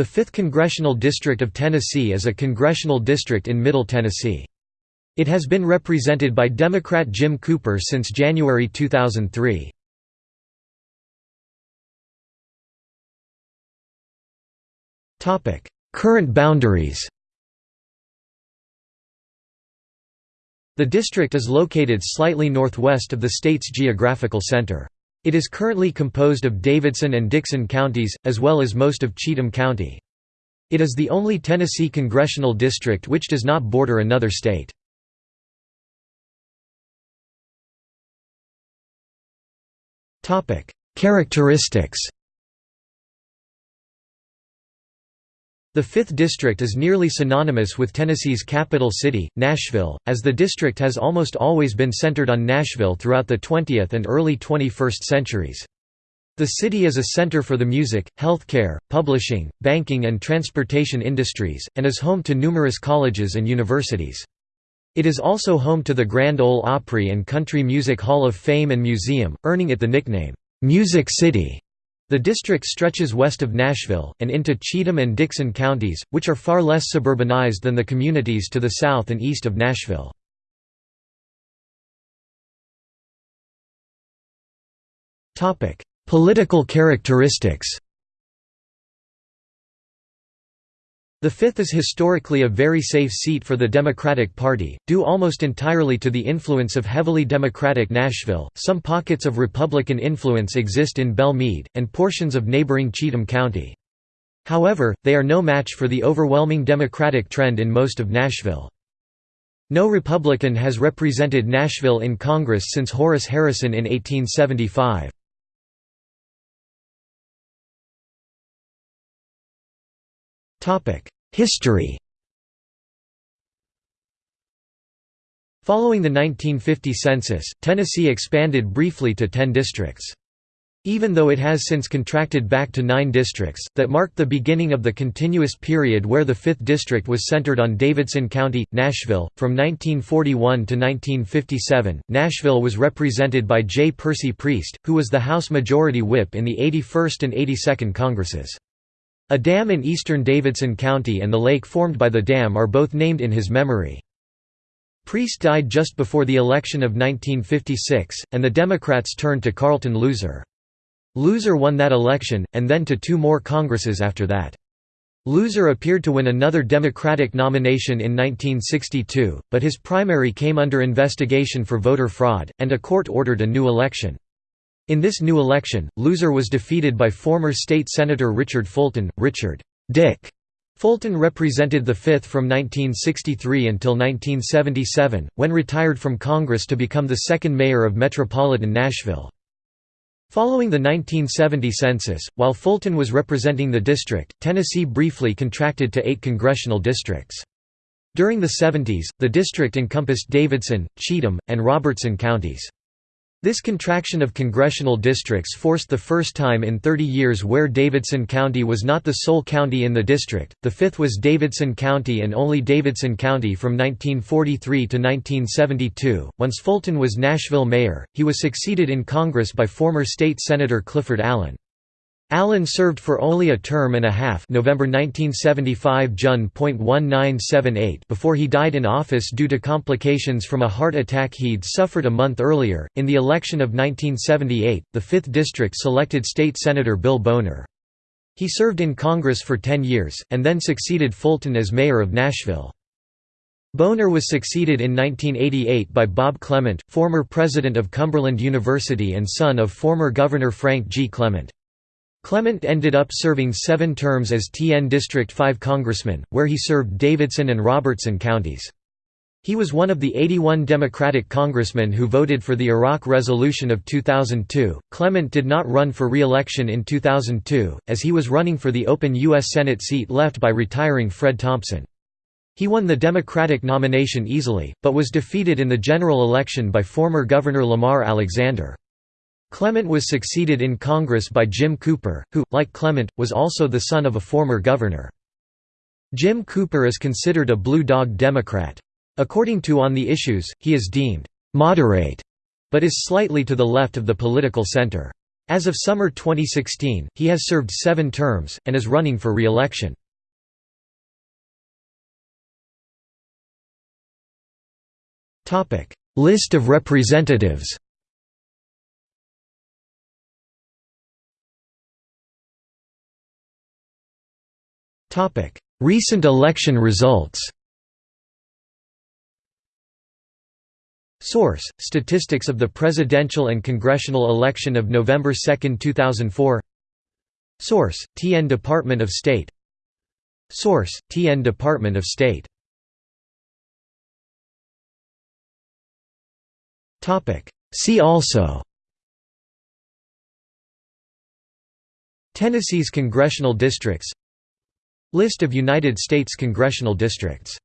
The 5th Congressional District of Tennessee is a congressional district in Middle Tennessee. It has been represented by Democrat Jim Cooper since January 2003. Current boundaries The district is located slightly northwest of the state's geographical center. It is currently composed of Davidson and Dickson counties, as well as most of Cheatham County. It is the only Tennessee congressional district which does not border another state. Characteristics The 5th District is nearly synonymous with Tennessee's capital city, Nashville, as the district has almost always been centered on Nashville throughout the 20th and early 21st centuries. The city is a center for the music, healthcare, publishing, banking and transportation industries, and is home to numerous colleges and universities. It is also home to the Grand Ole Opry and Country Music Hall of Fame and Museum, earning it the nickname, "'Music City'". The district stretches west of Nashville, and into Cheatham and Dickson counties, which are far less suburbanized than the communities to the south and east of Nashville. Political characteristics The 5th is historically a very safe seat for the Democratic Party, due almost entirely to the influence of heavily Democratic Nashville. Some pockets of Republican influence exist in Belle Meade, and portions of neighboring Cheatham County. However, they are no match for the overwhelming Democratic trend in most of Nashville. No Republican has represented Nashville in Congress since Horace Harrison in 1875. History Following the 1950 census, Tennessee expanded briefly to ten districts. Even though it has since contracted back to nine districts, that marked the beginning of the continuous period where the 5th District was centered on Davidson County, Nashville. From 1941 to 1957, Nashville was represented by J. Percy Priest, who was the House Majority Whip in the 81st and 82nd Congresses. A dam in eastern Davidson County and the lake formed by the dam are both named in his memory. Priest died just before the election of 1956, and the Democrats turned to Carlton Loser. Loser won that election, and then to two more Congresses after that. Loser appeared to win another Democratic nomination in 1962, but his primary came under investigation for voter fraud, and a court ordered a new election. In this new election, Loser was defeated by former state senator Richard Fulton. Richard Dick Fulton represented the 5th from 1963 until 1977, when retired from Congress to become the second mayor of metropolitan Nashville. Following the 1970 census, while Fulton was representing the district, Tennessee briefly contracted to eight congressional districts. During the 70s, the district encompassed Davidson, Cheatham, and Robertson counties. This contraction of congressional districts forced the first time in 30 years where Davidson County was not the sole county in the district, the fifth was Davidson County and only Davidson County from 1943 to 1972. Once Fulton was Nashville mayor, he was succeeded in Congress by former state Senator Clifford Allen. Allen served for only a term and a half November 1975 Jun.1978 before he died in office due to complications from a heart attack he'd suffered a month earlier. In the election of 1978, the 5th District selected State Senator Bill Boner. He served in Congress for 10 years, and then succeeded Fulton as mayor of Nashville. Boner was succeeded in 1988 by Bob Clement, former president of Cumberland University and son of former Governor Frank G. Clement. Clement ended up serving seven terms as TN District 5 congressman, where he served Davidson and Robertson counties. He was one of the 81 Democratic congressmen who voted for the Iraq Resolution of 2002. Clement did not run for re election in 2002, as he was running for the open U.S. Senate seat left by retiring Fred Thompson. He won the Democratic nomination easily, but was defeated in the general election by former Governor Lamar Alexander. Clement was succeeded in Congress by Jim Cooper, who, like Clement, was also the son of a former governor. Jim Cooper is considered a Blue Dog Democrat. According to On the Issues, he is deemed «moderate», but is slightly to the left of the political center. As of summer 2016, he has served seven terms, and is running for re-election. List of representatives Recent election results Source: Statistics of the presidential and congressional election of November 2, 2004. Source: TN Department of State. Source: TN Department of State. Topic: See also Tennessee's congressional districts List of United States congressional districts